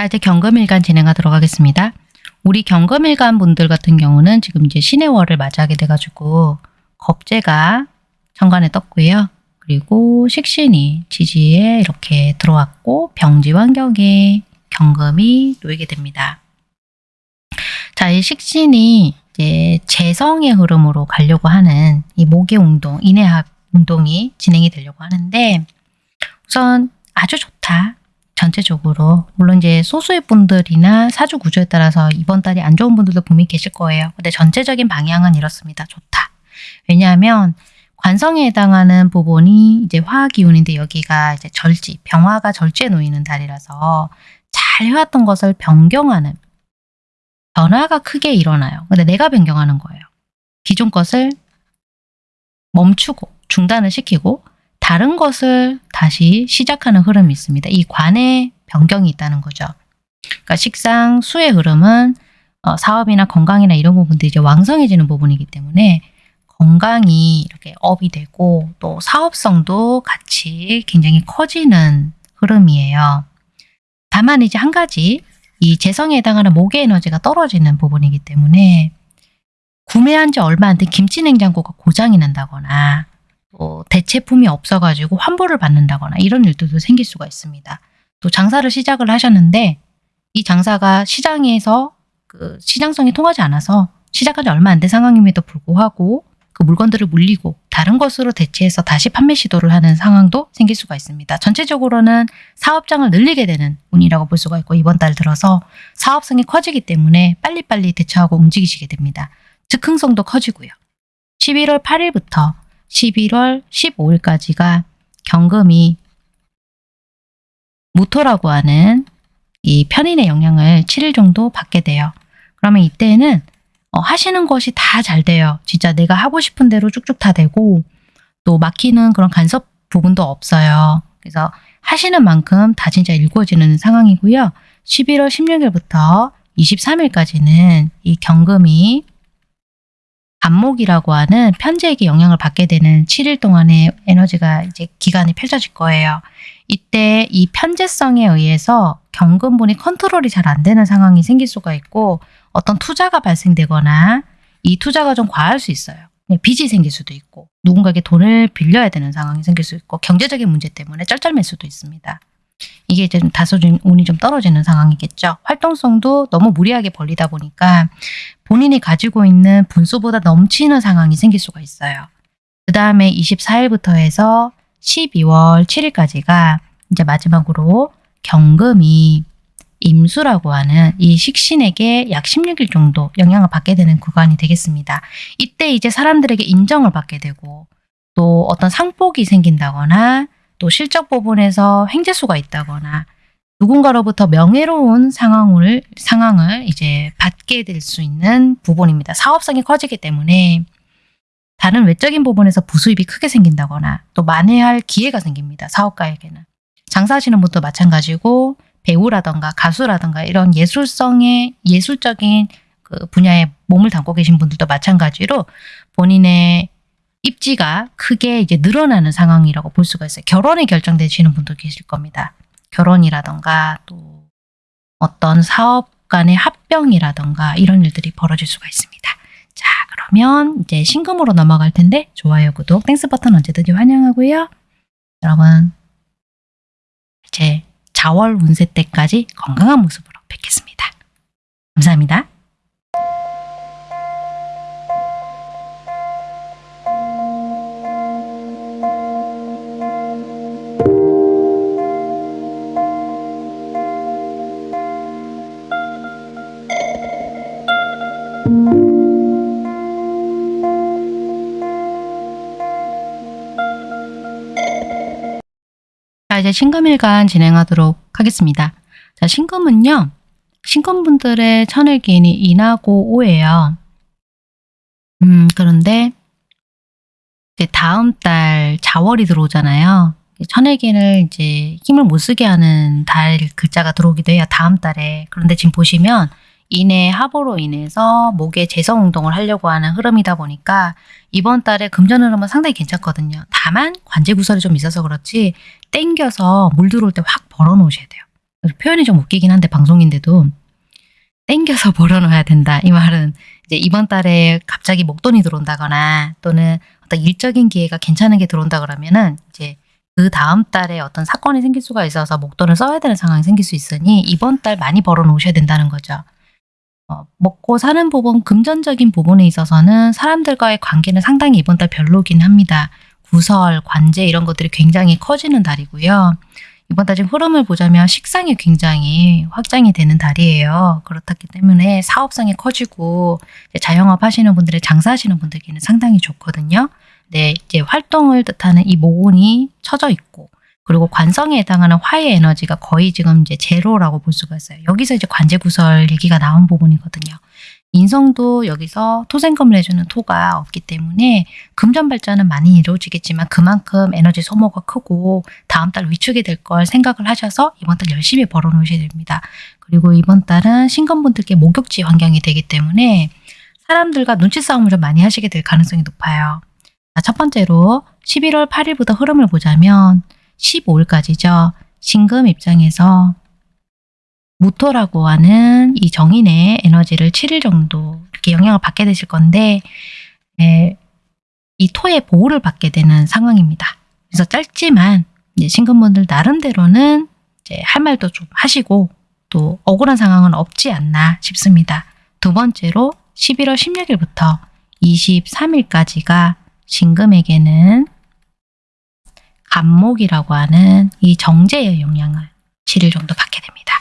Speaker 1: 이제 경금일간 진행하도록 하겠습니다. 우리 경금일간 분들 같은 경우는 지금 이제 신의 월을 맞이하게 돼가지고 겁재가 천간에 떴고요. 그리고 식신이 지지에 이렇게 들어왔고 병지 환경에 경금이 놓이게 됩니다. 자, 이 식신이 이제 재성의 흐름으로 가려고 하는 이 목의 운동, 인해학 운동이 진행이 되려고 하는데 우선 아주 좋다. 전체적으로 물론 이제 소수의 분들이나 사주 구조에 따라서 이번 달이 안 좋은 분들도 분명히 계실 거예요. 근데 전체적인 방향은 이렇습니다. 좋다. 왜냐하면 관성에 해당하는 부분이 이제 화학 기운인데 여기가 이제 절지, 병화가 절지에 놓이는 달이라서 잘 해왔던 것을 변경하는 변화가 크게 일어나요. 근데 내가 변경하는 거예요. 기존 것을 멈추고 중단을 시키고 다른 것을 다시 시작하는 흐름이 있습니다. 이 관의 변경이 있다는 거죠. 그러니까 식상, 수의 흐름은 어, 사업이나 건강이나 이런 부분들이 이제 왕성해지는 부분이기 때문에 건강이 이렇게 업이 되고 또 사업성도 같이 굉장히 커지는 흐름이에요. 다만 이제 한 가지 이 재성에 해당하는 목의 에너지가 떨어지는 부분이기 때문에 구매한 지 얼마 안 된 김치 냉장고가 고장이 난다거나 또 대체품이 없어가지고 환불을 받는다거나 이런 일들도 생길 수가 있습니다. 또 장사를 시작을 하셨는데 이 장사가 시장에서 그 시장성이 통하지 않아서 시작한 지 얼마 안 된 상황임에도 불구하고 그 물건들을 물리고 다른 것으로 대체해서 다시 판매 시도를 하는 상황도 생길 수가 있습니다. 전체적으로는 사업장을 늘리게 되는 운이라고 볼 수가 있고 이번 달 들어서 사업성이 커지기 때문에 빨리빨리 대처하고 움직이시게 됩니다. 즉흥성도 커지고요. 11월 8일부터 11월 15일까지가 경금이 무토라고 하는 이 편인의 영향을 7일 정도 받게 돼요. 그러면 이때는 어, 하시는 것이 다 잘 돼요. 진짜 내가 하고 싶은 대로 쭉쭉 다 되고 또 막히는 그런 간섭 부분도 없어요. 그래서 하시는 만큼 다 진짜 일구어지는 상황이고요. 11월 16일부터 23일까지는 이 경금이 간목이라고 하는 편제에게 영향을 받게 되는 7일 동안의 에너지가 이제 기간이 펼쳐질 거예요. 이때 이 편제성에 의해서 경금분이 컨트롤이 잘 안 되는 상황이 생길 수가 있고 어떤 투자가 발생되거나 이 투자가 좀 과할 수 있어요. 그냥 빚이 생길 수도 있고 누군가에게 돈을 빌려야 되는 상황이 생길 수 있고 경제적인 문제 때문에 쩔쩔맬 수도 있습니다. 이게 좀 다소 좀 운이 좀 떨어지는 상황이겠죠. 활동성도 너무 무리하게 벌리다 보니까 본인이 가지고 있는 분수보다 넘치는 상황이 생길 수가 있어요. 그 다음에 24일부터 해서 12월 7일까지가 이제 마지막으로 경금이 임수라고 하는 이 식신에게 약 16일 정도 영향을 받게 되는 구간이 되겠습니다. 이때 이제 사람들에게 인정을 받게 되고 또 어떤 상복이 생긴다거나 또 실적 부분에서 횡재수가 있다거나 누군가로부터 명예로운 상황을 상황을 이제 받게 될 수 있는 부분입니다. 사업성이 커지기 때문에 다른 외적인 부분에서 부수입이 크게 생긴다거나 또 만회할 기회가 생깁니다. 사업가에게는. 장사하시는 분도 마찬가지고 배우라던가 가수라던가 이런 예술성의 예술적인 그 분야에 몸을 담고 계신 분들도 마찬가지로 본인의 입지가 크게 이제 늘어나는 상황이라고 볼 수가 있어요. 결혼이 결정되시는 분도 계실 겁니다. 결혼이라던가 또 어떤 사업 간의 합병이라던가 이런 일들이 벌어질 수가 있습니다. 자 그러면 이제 신금으로 넘어갈 텐데 좋아요, 구독, Thanks 버튼 언제든지 환영하고요. 여러분 이제 자월 운세 때까지 건강한 모습으로 뵙겠습니다. 감사합니다. 이제 신금일간 진행하도록 하겠습니다. 자, 신금은요. 신금분들의 천일기인이 인하고 오예요. 음, 그런데 이제 다음 달 자월이 들어오잖아요. 천일기인을 이제 힘을 못 쓰게 하는 달 글자가 들어오기도 해요. 다음 달에. 그런데 지금 보시면 인의 합으로 인해서 목의 재성 운동을 하려고 하는 흐름이다 보니까 이번 달에 금전 흐름은 상당히 괜찮거든요. 다만 관제 구설이 좀 있어서 그렇지 땡겨서 물 들어올 때 확 벌어 놓으셔야 돼요. 표현이 좀 웃기긴 한데 방송인데도 땡겨서 [LAUGHS] 벌어 놓아야 된다. 이 말은 이제 이번 달에 갑자기 목돈이 들어온다거나 또는 어떤 일적인 기회가 괜찮은 게 들어온다 그러면은 이제 그 다음 달에 어떤 사건이 생길 수가 있어서 목돈을 써야 되는 상황이 생길 수 있으니 이번 달 많이 벌어 놓으셔야 된다는 거죠. 어, 먹고 사는 부분, 금전적인 부분에 있어서는 사람들과의 관계는 상당히 이번 달 별로긴 합니다. 구설, 관제 이런 것들이 굉장히 커지는 달이고요. 이번 달 지금 흐름을 보자면 식상이 굉장히 확장이 되는 달이에요. 그렇기 때문에 사업성이 커지고 자영업 하시는 분들의 장사하시는 분들께는 상당히 좋거든요. 네, 이제 활동을 뜻하는 이 모근이 쳐져 있고 그리고 관성에 해당하는 화의 에너지가 거의 지금 이제 제로라고 볼 수가 있어요. 여기서 이제 관제 구설 얘기가 나온 부분이거든요. 인성도 여기서 토생금을 해주는 토가 없기 때문에 금전 발전은 많이 이루어지겠지만 그만큼 에너지 소모가 크고 다음 달 위축이 될 걸 생각을 하셔서 이번 달 열심히 벌어 놓으셔야 됩니다. 그리고 이번 달은 신금분들께 목욕지 환경이 되기 때문에 사람들과 눈치 싸움을 좀 많이 하시게 될 가능성이 높아요. 첫 번째로 11월 8일부터 흐름을 보자면 15일까지죠. 신금 입장에서 무토라고 하는 이 정인의 에너지를 7일 정도 이렇게 영향을 받게 되실 건데 에, 이 토의 보호를 받게 되는 상황입니다. 그래서 짧지만 이제 신금분들 나름대로는 이제 할 말도 좀 하시고 또 억울한 상황은 없지 않나 싶습니다. 두 번째로 11월 16일부터 23일까지가 신금에게는 간목이라고 하는 이 정제의 영향을 7일 정도 받게 됩니다.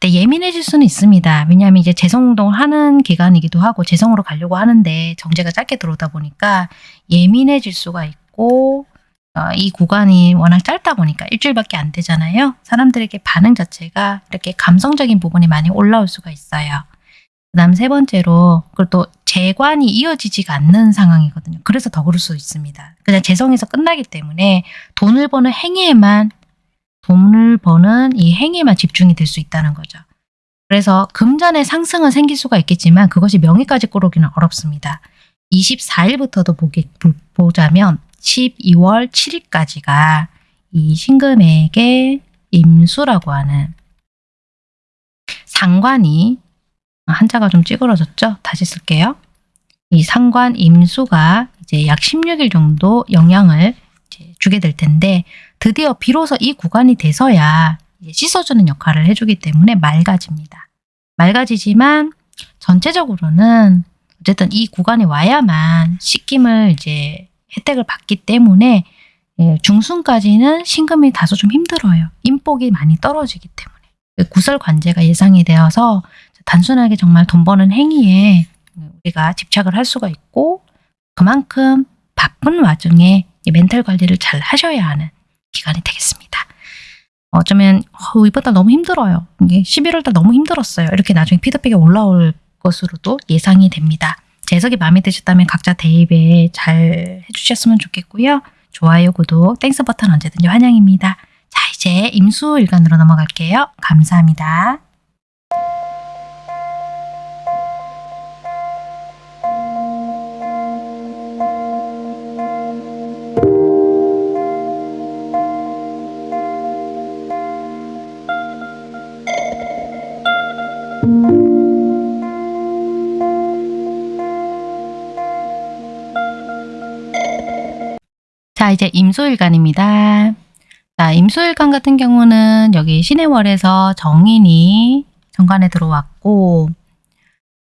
Speaker 1: 근데 예민해질 수는 있습니다. 왜냐하면 이제 재성운동을 하는 기간이기도 하고 재성으로 가려고 하는데 정제가 짧게 들어오다 보니까 예민해질 수가 있고 어, 이 구간이 워낙 짧다 보니까 일주일밖에 안 되잖아요. 사람들에게 반응 자체가 이렇게 감성적인 부분이 많이 올라올 수가 있어요. 그 다음 세 번째로, 그리고 또 재관이 이어지지가 않는 상황이거든요. 그래서 더 그럴 수 있습니다. 그냥 재성에서 끝나기 때문에 돈을 버는 행위에만, 돈을 버는 이 행위에만 집중이 될 수 있다는 거죠. 그래서 금전의 상승은 생길 수가 있겠지만 그것이 명예까지 끌어오기는 어렵습니다. 24일부터도 보기, 보자면 12월 7일까지가 이 신금에게 임수라고 하는 상관이 한자가 좀 찌그러졌죠? 다시 쓸게요. 이 상관 임수가 이제 약 16일 정도 영향을 주게 될 텐데 드디어 비로소 이 구간이 돼서야 씻어주는 역할을 해주기 때문에 맑아집니다. 맑아지지만 전체적으로는 어쨌든 이 구간이 와야만 씻김을 이제 혜택을 받기 때문에 예, 중순까지는 신금이 다소 좀 힘들어요. 인복이 많이 떨어지기 때문에. 그 구설 관제가 예상이 되어서 단순하게 정말 돈 버는 행위에 우리가 집착을 할 수가 있고 그만큼 바쁜 와중에 이 멘탈 관리를 잘 하셔야 하는 기간이 되겠습니다. 어쩌면 어, 이번 달 너무 힘들어요. 이게 11월 달 너무 힘들었어요. 이렇게 나중에 피드백이 올라올 것으로도 예상이 됩니다. 제 해석이 마음에 드셨다면 각자 대입에 잘 해주셨으면 좋겠고요. 좋아요, 구독, Thanks 버튼 언제든지 환영입니다. 자, 이제 임수일간으로 넘어갈게요. 감사합니다. 이제 임수일간입니다. 자, 임수일간 같은 경우는 여기 신해월에서 정인이 정관에 들어왔고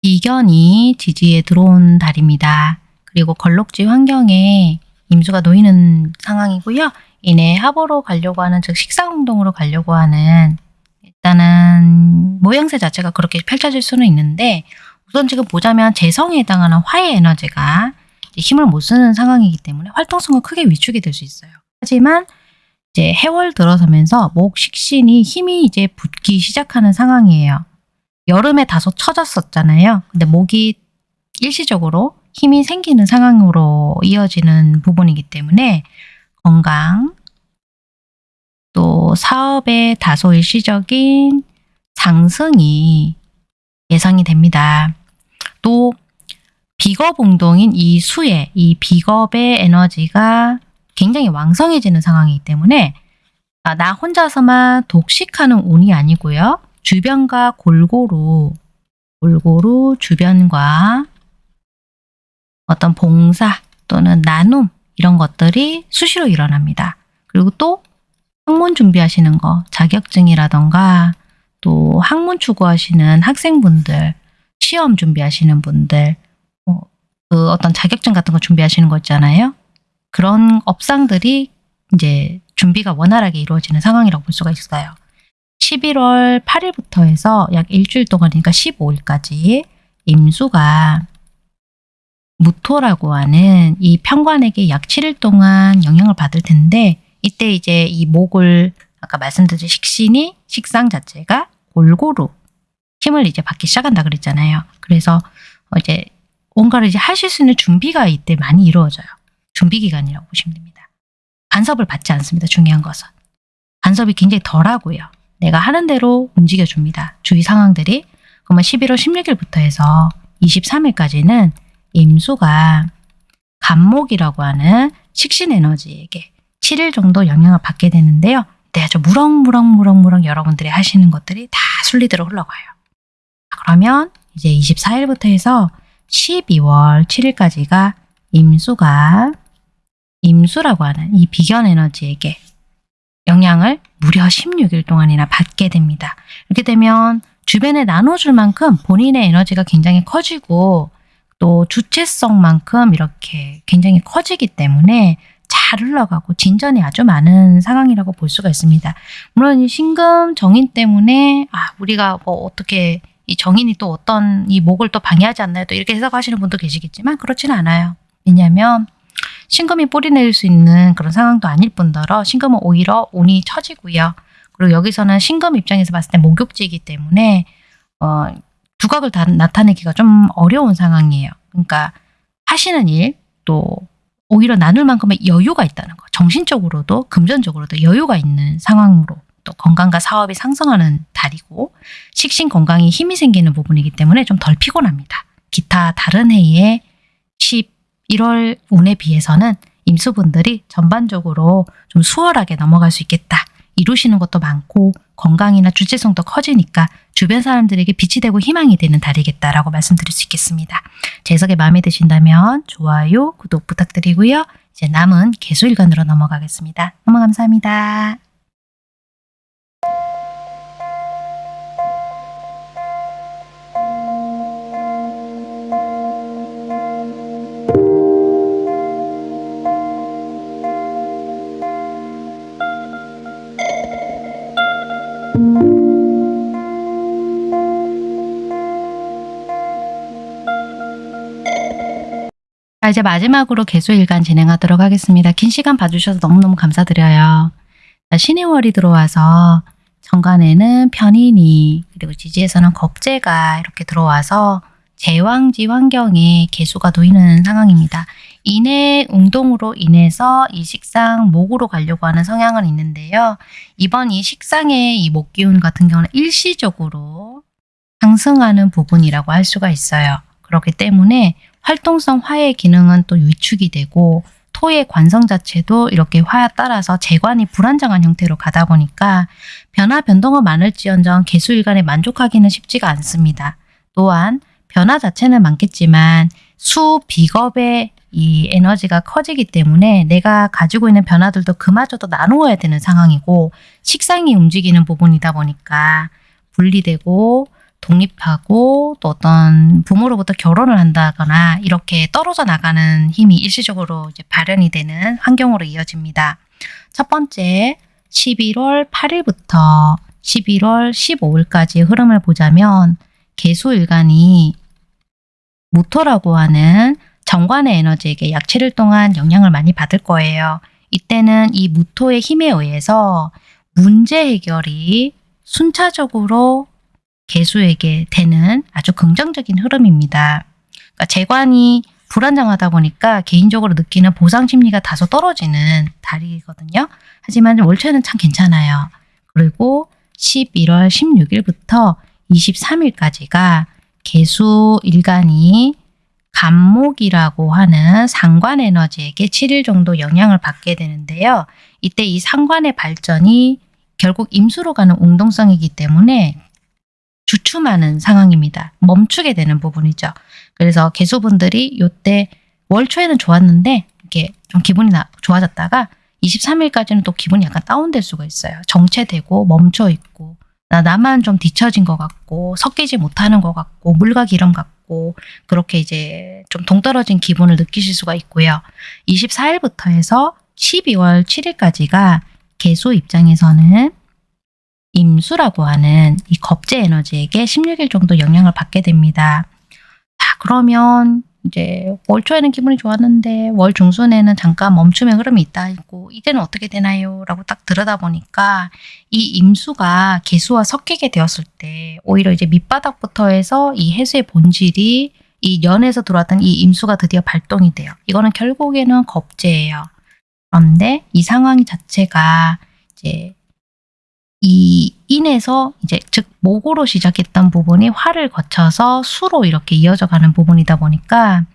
Speaker 1: 비견이 지지에 들어온 달입니다. 그리고 걸록지 환경에 임수가 놓이는 상황이고요. 이내 합으로 가려고 하는 즉 식상운동으로 가려고 하는 일단은 모양새 자체가 그렇게 펼쳐질 수는 있는데 우선 지금 보자면 재성에 해당하는 화의 에너지가 힘을 못 쓰는 상황이기 때문에 활동성은 크게 위축이 될 수 있어요. 하지만 이제 해월 들어서면서 목 식신이 힘이 이제 붙기 시작하는 상황이에요. 여름에 다소 처졌었잖아요. 근데 목이 일시적으로 힘이 생기는 상황으로 이어지는 부분이기 때문에 건강, 또 사업의 다소 일시적인 상승이 예상이 됩니다. 또 비겁운동인 이 수의 이 비겁의 에너지가 굉장히 왕성해지는 상황이기 때문에 아, 나 혼자서만 독식하는 운이 아니고요. 주변과 골고루 골고루 주변과 어떤 봉사 또는 나눔 이런 것들이 수시로 일어납니다. 그리고 또 학문 준비하시는 거 자격증이라던가 또 학문 추구하시는 학생분들 시험 준비하시는 분들 어, 그 어떤 자격증 같은 거 준비하시는 거 있잖아요. 그런 업상들이 이제 준비가 원활하게 이루어지는 상황이라고 볼 수가 있어요. 11월 8일부터 해서 약 일주일 동안이니까 15일까지 임수가 무토라고 하는 이 편관에게 약 7일 동안 영향을 받을 텐데 이때 이제 이 목을 아까 말씀드린 식신이 식상 자체가 골고루 힘을 이제 받기 시작한다 그랬잖아요. 그래서 이제 뭔가를 이제 하실 수 있는 준비가 이때 많이 이루어져요. 준비 기간이라고 보시면 됩니다. 간섭을 받지 않습니다. 중요한 것은. 간섭이 굉장히 덜하고요. 내가 하는 대로 움직여줍니다. 주위 상황들이. 그러면 11월 16일부터 해서 23일까지는 임수가 간목이라고 하는 식신 에너지에게 7일 정도 영향을 받게 되는데요. 네, 아주 무럭무럭무럭무럭 여러분들이 하시는 것들이 다 순리대로 흘러가요. 그러면 이제 24일부터 해서 12월 7일까지가 임수가 임수라고 하는 이 비견 에너지에게 영향을 무려 16일 동안이나 받게 됩니다. 이렇게 되면 주변에 나눠줄 만큼 본인의 에너지가 굉장히 커지고 또 주체성만큼 이렇게 굉장히 커지기 때문에 잘 흘러가고 진전이 아주 많은 상황이라고 볼 수가 있습니다. 물론 이 신금 정인 때문에 아 우리가 뭐 어떻게 이 정인이 또 어떤 이 목을 또 방해하지 않나요? 또 이렇게 해석하시는 분도 계시겠지만 그렇지는 않아요. 왜냐하면 신금이 뿌리 내릴 수 있는 그런 상황도 아닐 뿐더러 신금은 오히려 운이 처지고요. 그리고 여기서는 신금 입장에서 봤을 때 목욕지이기 때문에 어, 두각을 다 나타내기가 좀 어려운 상황이에요. 그러니까 하시는 일 또 오히려 나눌 만큼의 여유가 있다는 거. 정신적으로도 금전적으로도 여유가 있는 상황으로 또 건강과 사업이 상승하는 달이고 식신 건강에 힘이 생기는 부분이기 때문에 좀 덜 피곤합니다. 기타 다른 해의 11월 운에 비해서는 임수분들이 전반적으로 좀 수월하게 넘어갈 수 있겠다. 이루시는 것도 많고 건강이나 주체성도 커지니까 주변 사람들에게 빛이 되고 희망이 되는 달이겠다라고 말씀드릴 수 있겠습니다. 제 해석이 마음에 드신다면 좋아요, 구독 부탁드리고요. 이제 남은 개수일간으로 넘어가겠습니다. 너무 감사합니다. 자, 이제 마지막으로 개수일간 진행하도록 하겠습니다. 긴 시간 봐주셔서 너무너무 감사드려요. 자, 신의 월이 들어와서 정관에는 편인이 그리고 지지에서는 겁재가 이렇게 들어와서 제왕지 환경에 개수가 놓이는 상황입니다. 인해 운동으로 인해서 이 식상 목으로 가려고 하는 성향은 있는데요. 이번 이 식상의 이 목 기운 같은 경우는 일시적으로 상승하는 부분이라고 할 수가 있어요. 그렇기 때문에 활동성 화의 기능은 또 위축이 되고 토의 관성 자체도 이렇게 화에 따라서 재관이 불안정한 형태로 가다 보니까 변화 변동은 많을지언정 개수일간에 만족하기는 쉽지가 않습니다. 또한 변화 자체는 많겠지만 수 비겁의 이 에너지가 커지기 때문에 내가 가지고 있는 변화들도 그마저도 나누어야 되는 상황이고 식상이 움직이는 부분이다 보니까 분리되고 독립하고 또 어떤 부모로부터 결혼을 한다거나 이렇게 떨어져 나가는 힘이 일시적으로 이제 발현이 되는 환경으로 이어집니다. 첫 번째 11월 8일부터 11월 15일까지의 흐름을 보자면 개수일간이 모토라고 하는 정관의 에너지에게 약 7일 동안 영향을 많이 받을 거예요. 이때는 이 무토의 힘에 의해서 문제 해결이 순차적으로 개수에게 되는 아주 긍정적인 흐름입니다. 그러니까 재관이 불안정하다 보니까 개인적으로 느끼는 보상 심리가 다소 떨어지는 달이거든요. 하지만 월초에는 참 괜찮아요. 그리고 11월 16일부터 23일까지가 개수 일간이 간목이라고 하는 상관 에너지에게 7일 정도 영향을 받게 되는데요. 이때 이 상관의 발전이 결국 임수로 가는 운동성이기 때문에 주춤하는 상황입니다. 멈추게 되는 부분이죠. 그래서 개수분들이 이때 월 초에는 좋았는데 이렇게 좀 기분이 나, 좋아졌다가 23일까지는 또 기분이 약간 다운될 수가 있어요. 정체되고 멈춰 있고 나, 나만 좀 뒤처진 것 같고 섞이지 못하는 것 같고 물과 기름 같고 그렇게 이제 좀 동떨어진 기분을 느끼실 수가 있고요. 24일부터 해서 12월 7일까지가 개수 입장에서는 임수라고 하는 이 겁제 에너지에게 16일 정도 영향을 받게 됩니다. 자, 그러면 이제 월 초에는 기분이 좋았는데 월 중순에는 잠깐 멈춤의 흐름이 있다 있고 이제는 어떻게 되나요? 라고 딱 들여다보니까 이 임수가 개수와 섞이게 되었을 때 오히려 이제 밑바닥부터 해서 이 해수의 본질이 이 연에서 들어왔던 이 임수가 드디어 발동이 돼요. 이거는 결국에는 겁제예요. 그런데 이 상황 자체가 이제 이 인에서 이제 즉 목으로 시작했던 부분이 화를 거쳐서 수로 이렇게 이어져 가는 부분이다 보니까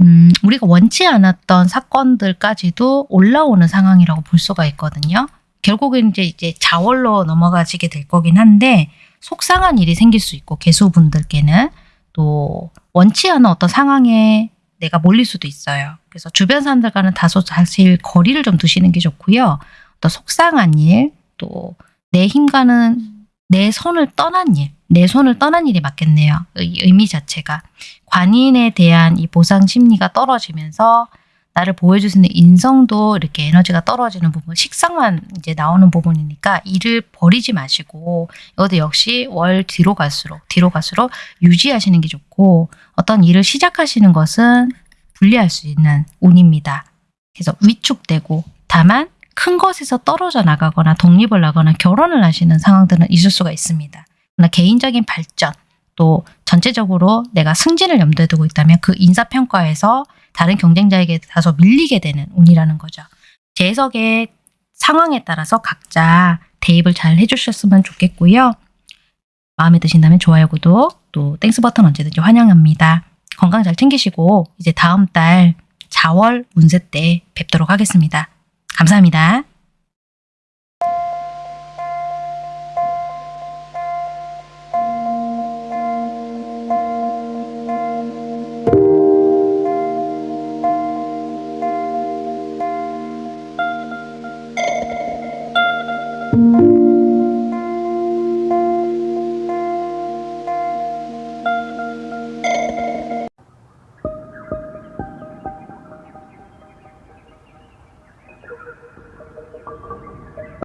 Speaker 1: 음, 우리가 원치 않았던 사건들까지도 올라오는 상황이라고 볼 수가 있거든요. 결국은 이제 이제 자월로 넘어가지게 될 거긴 한데 속상한 일이 생길 수 있고 개수분들께는 또 원치 않은 어떤 상황에 내가 몰릴 수도 있어요. 그래서 주변 사람들과는 다소 사실 거리를 좀 두시는 게 좋고요. 또 속상한 일, 또 내 힘과는 내 손을 떠난 일, 내 손을 떠난 일이 맞겠네요. 의미 자체가. 관인에 대한 이 보상 심리가 떨어지면서 나를 보여줄 수 있는 인성도 이렇게 에너지가 떨어지는 부분, 식상만 이제 나오는 부분이니까 일을 버리지 마시고 이것도 역시 월 뒤로 갈수록 뒤로 갈수록 유지하시는 게 좋고 어떤 일을 시작하시는 것은 분리할 수 있는 운입니다. 그래서 위축되고 다만 큰 것에서 떨어져 나가거나 독립을 하거나 결혼을 하시는 상황들은 있을 수가 있습니다. 그러나 개인적인 발전 또 전체적으로 내가 승진을 염두에 두고 있다면 그 인사평가에서 다른 경쟁자에게 다소 밀리게 되는 운이라는 거죠. 제 해석의 상황에 따라서 각자 대입을 잘 해주셨으면 좋겠고요. 마음에 드신다면 좋아요, 구독, 또 Thanks 버튼 언제든지 환영합니다. 건강 잘 챙기시고 이제 다음 달 자월 운세 때 뵙도록 하겠습니다. 감사합니다.